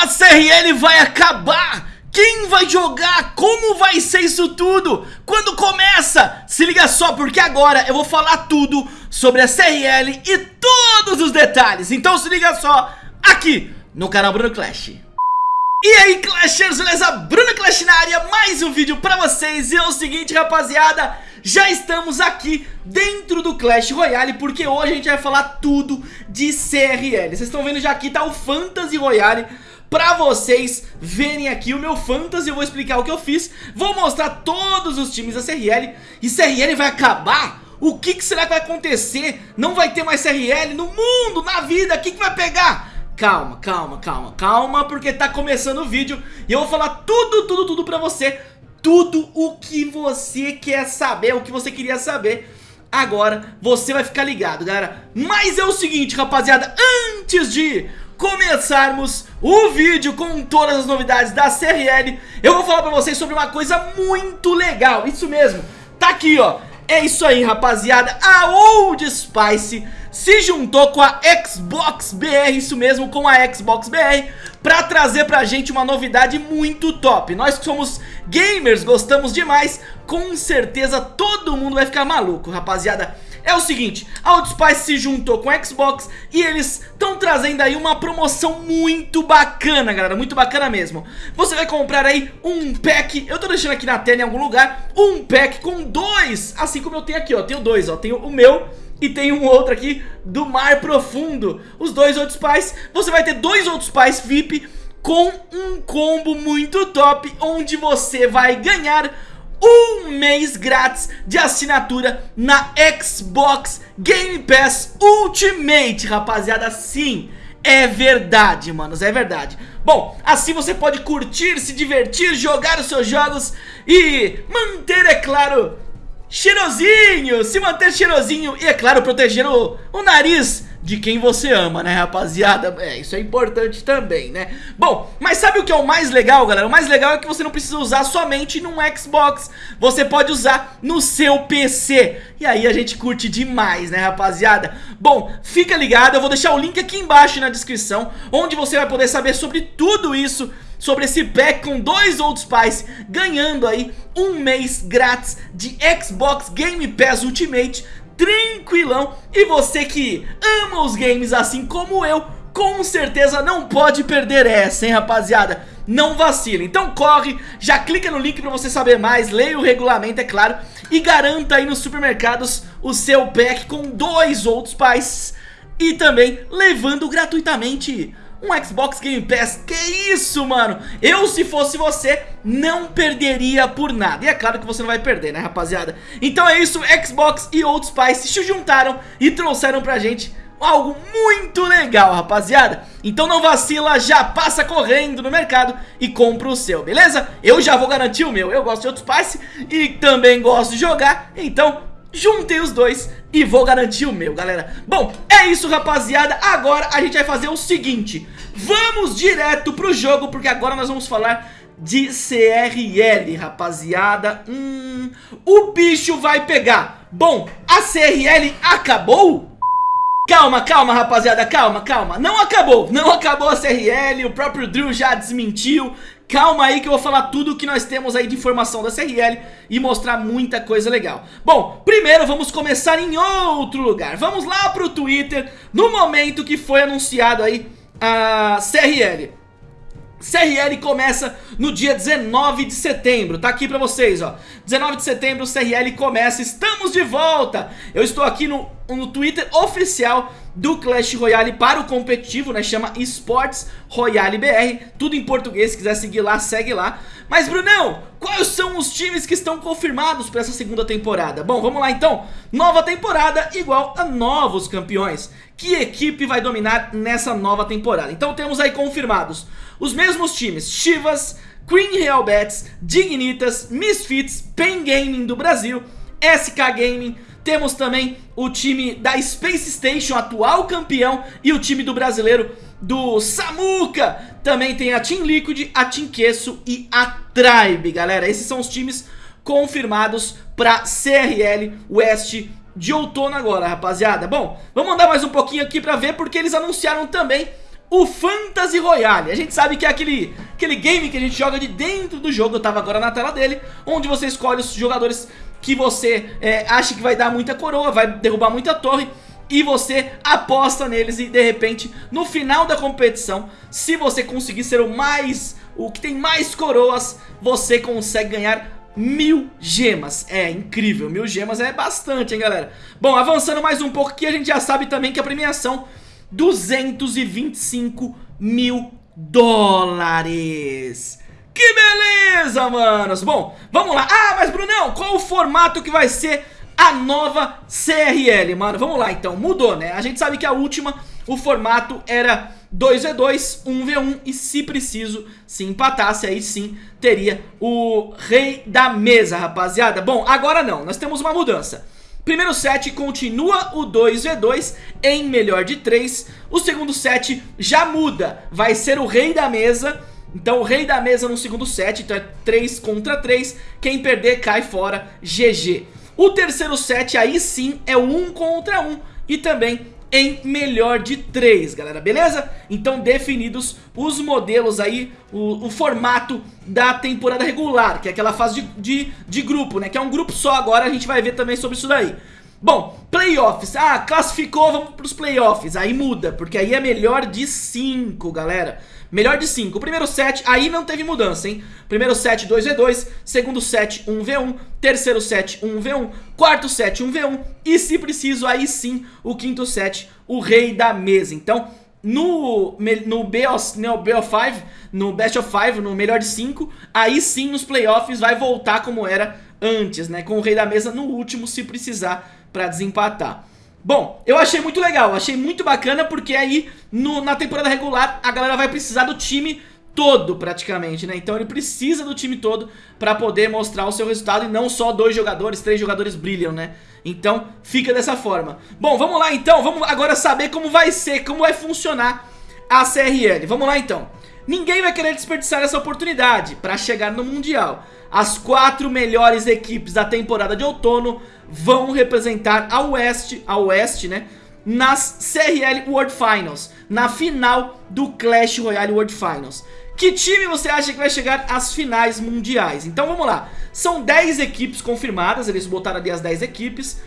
A CRL vai acabar! Quem vai jogar? Como vai ser isso tudo? Quando começa? Se liga só, porque agora eu vou falar tudo sobre a CRL e todos os detalhes. Então se liga só, aqui no canal Bruno Clash. E aí Clashers, beleza? Bruno Clash na área, mais um vídeo pra vocês E é o seguinte rapaziada, já estamos aqui dentro do Clash Royale Porque hoje a gente vai falar tudo de CRL Vocês estão vendo já aqui tá o Fantasy Royale Pra vocês verem aqui o meu Fantasy Eu vou explicar o que eu fiz Vou mostrar todos os times da CRL E CRL vai acabar? O que, que será que vai acontecer? Não vai ter mais CRL no mundo, na vida, o que, que vai pegar? Calma, calma, calma, calma, porque tá começando o vídeo e eu vou falar tudo, tudo, tudo pra você Tudo o que você quer saber, o que você queria saber Agora você vai ficar ligado, galera Mas é o seguinte, rapaziada, antes de começarmos o vídeo com todas as novidades da CRL Eu vou falar pra vocês sobre uma coisa muito legal, isso mesmo Tá aqui, ó, é isso aí, rapaziada A Old Spice se juntou com a Xbox BR, isso mesmo, com a Xbox BR, pra trazer pra gente uma novidade muito top. Nós que somos gamers, gostamos demais, com certeza todo mundo vai ficar maluco, rapaziada. É o seguinte, a Outspice se juntou com a Xbox e eles estão trazendo aí uma promoção muito bacana, galera, muito bacana mesmo. Você vai comprar aí um pack, eu tô deixando aqui na tela em algum lugar, um pack com dois, assim como eu tenho aqui, ó, tenho dois, ó, tenho o meu e tem um outro aqui do Mar Profundo. Os dois outros pais. Você vai ter dois outros pais VIP com um combo muito top, onde você vai ganhar um mês grátis de assinatura na Xbox Game Pass Ultimate, rapaziada, sim, é verdade, manos, é verdade. Bom, assim você pode curtir, se divertir, jogar os seus jogos e manter, é claro, cheirosinho, se manter cheirosinho e, é claro, proteger o, o nariz de quem você ama, né, rapaziada? É, isso é importante também, né? Bom, mas sabe que é o mais legal, galera? O mais legal é que você não precisa usar somente num Xbox, você pode usar no seu PC. E aí a gente curte demais, né, rapaziada? Bom, fica ligado, eu vou deixar o link aqui embaixo na descrição, onde você vai poder saber sobre tudo isso sobre esse pack com dois outros pais ganhando aí um mês grátis de Xbox Game Pass Ultimate tranquilão e você que ama os games assim como eu com certeza não pode perder essa, hein rapaziada Não vacila, então corre, já clica no link pra você saber mais Leia o regulamento, é claro E garanta aí nos supermercados o seu pack com dois outros pais E também levando gratuitamente um Xbox Game Pass, que isso, mano? Eu, se fosse você, não perderia por nada. E é claro que você não vai perder, né, rapaziada? Então é isso, Xbox e Old Spice se juntaram e trouxeram pra gente algo muito legal, rapaziada. Então não vacila, já passa correndo no mercado e compra o seu, beleza? Eu já vou garantir o meu, eu gosto de Old Spice e também gosto de jogar, então juntei os dois e vou garantir o meu, galera. Bom, é isso, rapaziada. Agora a gente vai fazer o seguinte. Vamos direto pro jogo, porque agora nós vamos falar de CRL, rapaziada. Hum, o bicho vai pegar. Bom, a CRL acabou? Calma, calma, rapaziada, calma, calma. Não acabou, não acabou a CRL O próprio Drew já desmentiu. Calma aí que eu vou falar tudo o que nós temos aí de informação da CRL E mostrar muita coisa legal. Bom, primeiro vamos começar em outro lugar. Vamos lá pro Twitter No momento que foi anunciado aí a CRL CRL começa no dia 19 de setembro, tá aqui pra vocês, ó 19 de setembro, CRL começa, estamos de volta Eu estou aqui no, no Twitter oficial do Clash Royale para o competitivo, né? Chama Esports Royale BR, tudo em português, se quiser seguir lá, segue lá. Mas Brunão, quais são os times que estão confirmados para essa segunda temporada? Bom, vamos lá então. Nova temporada igual a novos campeões. Que equipe vai dominar nessa nova temporada? Então temos aí confirmados os mesmos times, Chivas, Queen Real Bets, Dignitas, Misfits, Pen Gaming do Brasil, SK Gaming, temos também o time da Space Station, atual campeão, e o time do brasileiro do Samuca. Também tem a Team Liquid, a Team Queso e a Tribe, galera. Esses são os times confirmados para CRL West de outono agora, rapaziada. Bom, vamos andar mais um pouquinho aqui para ver porque eles anunciaram também o Fantasy Royale. A gente sabe que é aquele, aquele game que a gente joga de dentro do jogo, eu tava agora na tela dele, onde você escolhe os jogadores que você é, acha que vai dar muita coroa, vai derrubar muita torre e você aposta neles e de repente no final da competição, se você conseguir ser o mais, o que tem mais coroas, você consegue ganhar mil gemas, é incrível, mil gemas é bastante hein galera? Bom, avançando mais um pouco aqui, a gente já sabe também que a premiação 225 mil dólares Que beleza, manos Bom, vamos lá, ah, mas Brunão, qual o formato que vai ser a nova CRL, mano. Vamos lá então, mudou né, a gente sabe que a última, o formato era 2v2, 1v1 e se preciso, se empatasse aí sim, teria o rei da mesa, rapaziada. Bom, agora não, nós temos uma mudança. Primeiro set continua o 2v2 em melhor de 3, o segundo set já muda, vai ser o rei da mesa... Então o rei da mesa no segundo set, então é 3 contra 3, quem perder cai fora, GG. O terceiro set aí sim é o 1 contra 1 e também em melhor de 3, galera, beleza? Então definidos os modelos aí, o, o, formato da temporada regular, que é aquela fase de, de, de grupo, né? Que é um grupo só agora, a gente vai ver também sobre isso daí. Bom, playoffs, ah, classificou, vamos pros playoffs, aí muda, porque aí é melhor de 5, galera. Melhor de 5. O primeiro set, aí não teve mudança, hein? Primeiro set 2v2, segundo set 1v1, terceiro set 1v1, quarto set 1v1 e se preciso, aí sim, o quinto set, o rei da mesa. Então, no, no, BO, no BO5, no Best of 5, no melhor de 5, aí sim nos playoffs vai voltar como era antes, né? Com o rei da mesa no último, se precisar, pra desempatar. Bom, eu achei muito legal, achei muito bacana porque aí no, na temporada regular a galera vai precisar do time todo praticamente, né? Então ele precisa do time todo pra poder mostrar o seu resultado e não só dois jogadores, três jogadores brilham, né? Então fica dessa forma. Bom, vamos lá então, vamos agora saber como vai ser, como vai funcionar a CRL. Vamos lá então. Ninguém vai querer desperdiçar essa oportunidade pra chegar no Mundial. As quatro melhores equipes da temporada de outono vão representar a Oeste, a Oeste, né? Nas CRL World Finals, na final do Clash Royale World Finals. Que time você acha que vai chegar às finais mundiais? Então vamos lá, são 10 equipes confirmadas, eles botaram ali as 10 equipes.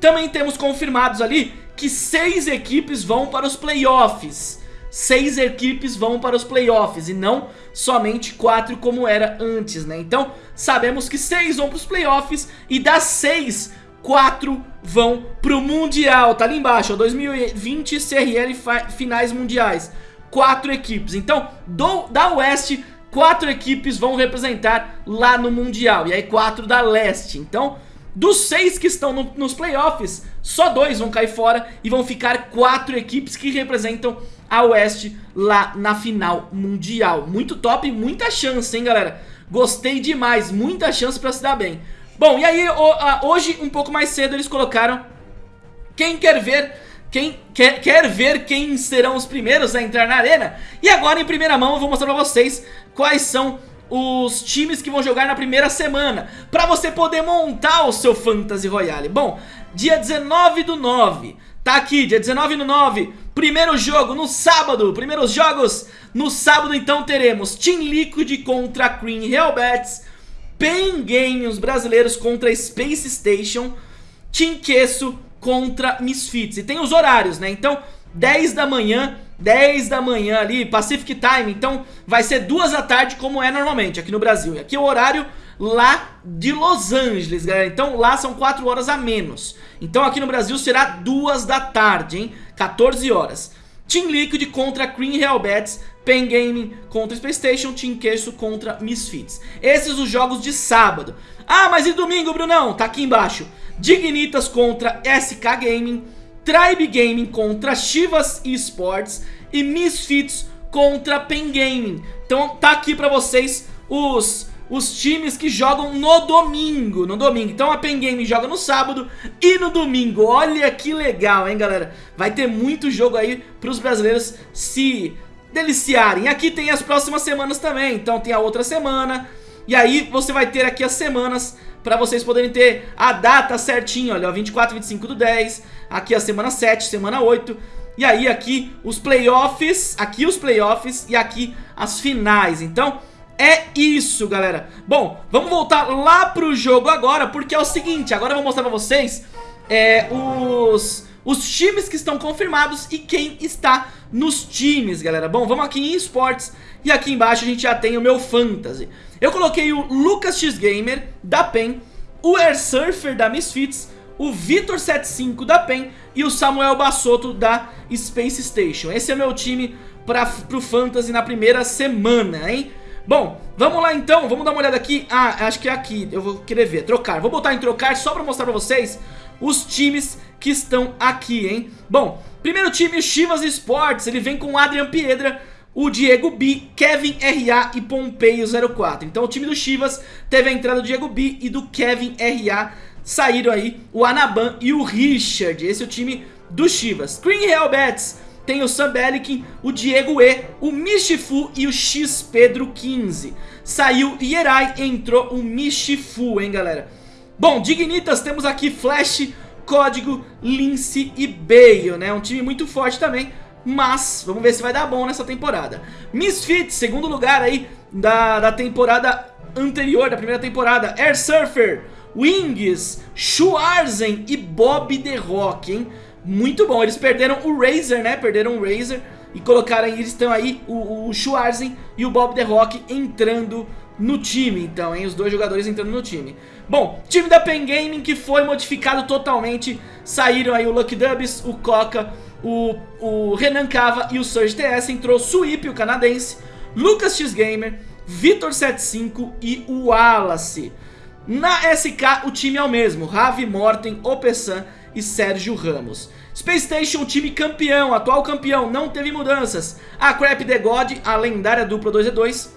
Também temos confirmados ali que 6 equipes vão para os playoffs seis equipes vão para os playoffs e não somente quatro como era antes, né? Então sabemos que seis vão para os playoffs e das seis, quatro vão para o Mundial, tá ali embaixo, ó, 2020 CRL finais mundiais, quatro equipes. Então do, da Oeste, quatro equipes vão representar lá no Mundial e aí quatro da Leste, então... Dos seis que estão no, nos playoffs, só dois vão cair fora e vão ficar quatro equipes que representam a Oeste lá na final mundial. Muito top, muita chance, hein, galera? Gostei demais, muita chance pra se dar bem. Bom, e aí hoje, um pouco mais cedo, eles colocaram quem quer ver quem quer, quer ver quem serão os primeiros a entrar na arena. E agora, em primeira mão, eu vou mostrar pra vocês quais são os times que vão jogar na primeira semana Pra você poder montar o seu Fantasy Royale Bom, dia 19 do 9 Tá aqui, dia 19 do 9 Primeiro jogo no sábado, primeiros jogos no sábado então teremos Team Liquid contra Cream Hellbats Pen Game, os brasileiros contra Space Station Team Queso contra Misfits E tem os horários, né? Então, 10 da manhã 10 da manhã ali, Pacific Time, então vai ser 2 da tarde como é normalmente aqui no Brasil. E aqui é o horário lá de Los Angeles, galera. Então lá são 4 horas a menos. Então aqui no Brasil será 2 da tarde, hein? 14 horas. Team Liquid contra Green Hellbats, Pen Gaming contra Space Station, Team Queso contra Misfits. Esses os jogos de sábado. Ah, mas e domingo, Brunão? Tá aqui embaixo. Dignitas contra SK Gaming, Tribe Gaming contra Chivas Esports e Misfits contra Pen Gaming. Então tá aqui pra vocês os, os times que jogam no domingo, no domingo. Então a Pen Gaming joga no sábado e no domingo. Olha que legal, hein, galera? Vai ter muito jogo aí pros brasileiros se deliciarem. Aqui tem as próximas semanas também, então tem a outra semana. E aí você vai ter aqui as semanas para vocês poderem ter a data certinho, olha, 24 25 do 10, aqui a semana 7, semana 8, E aí aqui os playoffs, aqui os playoffs e aqui as finais. Então é isso, galera. Bom, vamos voltar lá pro jogo agora, porque é o seguinte, agora eu vou mostrar pra vocês é, os, os times que estão confirmados e quem está nos times, galera. Bom, vamos aqui em esportes e aqui embaixo a gente já tem o meu fantasy. Eu coloquei o Lucas X Gamer da PEN, o Air Surfer da Misfits, o Vitor75 da PEN e o Samuel Bassotto da Space Station. Esse é meu time para pro Fantasy na primeira semana, hein? Bom, vamos lá então, vamos dar uma olhada aqui. Ah, acho que é aqui, eu vou querer ver, trocar Vou botar em trocar só pra mostrar pra vocês os times que estão aqui, hein? Bom, primeiro time, Chivas Sports Ele vem com Adrian Piedra, o Diego B, Kevin RA e Pompeio 04 Então o time do Chivas teve a entrada do Diego B e do Kevin RA Saíram aí o Anaban e o Richard Esse é o time do Chivas. Green Real Bets tem o Sam Belikin, o Diego E, o Michifu e o X Pedro 15. Saiu Yerai, entrou o Michifu, hein, galera? Bom, Dignitas, temos aqui Flash, Código, Lince e Bale, né? Um time muito forte também, mas vamos ver se vai dar bom nessa temporada. Misfits, segundo lugar aí da, da temporada anterior, da primeira temporada. Air Surfer, Wings, Schwarzen e Bob The Rock, hein? Muito bom. Eles perderam o Razer, né? Perderam o Razer e colocaram eles estão aí, o, o Schwarzen e o Bob The Rock entrando no time, então, hein? Os dois jogadores entrando no time. Bom, time da Pen Gaming que foi modificado totalmente. Saíram aí o Lucky Dubs, o Coca, o, o Renan Cava e o Surge TS. Entrou Sweep, o canadense, Lucas X Gamer, Vitor75 e o Wallace. Na SK o time é o mesmo, Ravi Morten, Opessan e Sérgio Ramos. Space Station, time campeão, atual campeão, não teve mudanças. A Crap The God, a lendária dupla 2v2.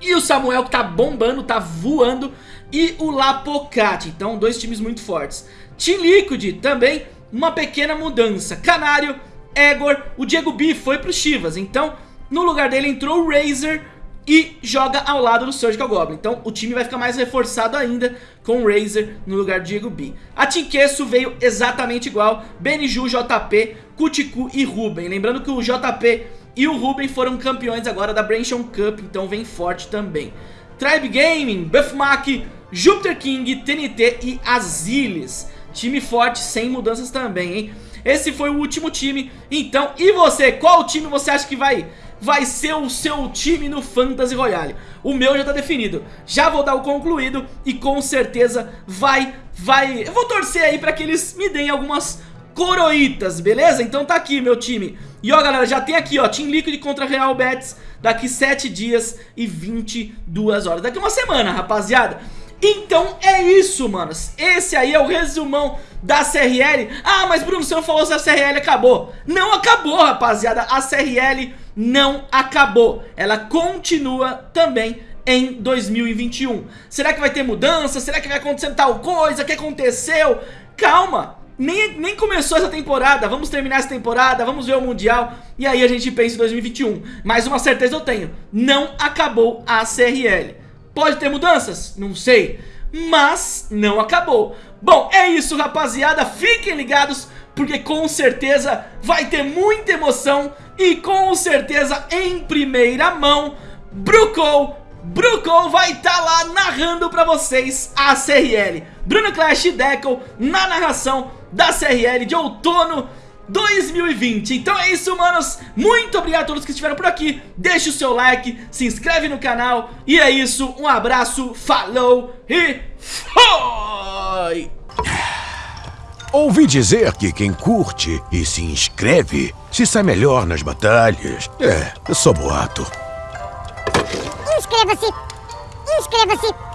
E o Samuel que tá bombando, tá voando. E o Lapocate, então dois times muito fortes. Team Liquid também, uma pequena mudança. Canário, Egor, o Diego B foi pro Chivas, então no lugar dele entrou o Razer e joga ao lado do Surgical Goblin. Então o time vai ficar mais reforçado ainda com o Razer no lugar de Diego B. A Tinkesso veio exatamente igual, Beniju, JP, Kutiku e Ruben. Lembrando que o JP e o Ruben foram campeões agora da Branchon Cup, então vem forte também. Tribe Gaming, Buffmack, Jupiter King, TNT e Azilis. Time forte, sem mudanças também, hein? Esse foi o último time, então, e você? Qual time você acha que vai vai ser o seu time no Fantasy Royale. O meu já tá definido. Já vou dar o concluído e com certeza vai, vai... Eu vou torcer aí pra que eles me deem algumas coroitas, beleza? Então tá aqui meu time. E ó galera, já tem aqui ó, Team Liquid contra Real Betis daqui 7 dias e 22 horas. Daqui uma semana, rapaziada. Então é isso, manos. Esse aí é o resumão da CRL. Ah, mas Bruno, você não falou se a CRL acabou. Não acabou, rapaziada. A CRL não acabou. Ela continua também em 2021. Será que vai ter mudança? Será que vai acontecer tal coisa? O que aconteceu? Calma. Nem, nem começou essa temporada, vamos terminar essa temporada, vamos ver o Mundial e aí a gente pensa em 2021. Mas uma certeza eu tenho, não acabou a CRL. Pode ter mudanças? Não sei, mas não acabou. Bom, é isso rapaziada, fiquem ligados porque com certeza vai ter muita emoção e com certeza em primeira mão, Brucou, Brucou vai estar tá lá narrando pra vocês a CRL. Bruno Clash e Deco na narração da CRL de outono 2020 Então é isso, manos, muito obrigado a todos que estiveram por aqui Deixe o seu like, se inscreve no canal E é isso, um abraço, falou e foi! Ouvi dizer que quem curte e se inscreve se sai melhor nas batalhas. É, eu sou boato. Inscreva-se! Inscreva-se!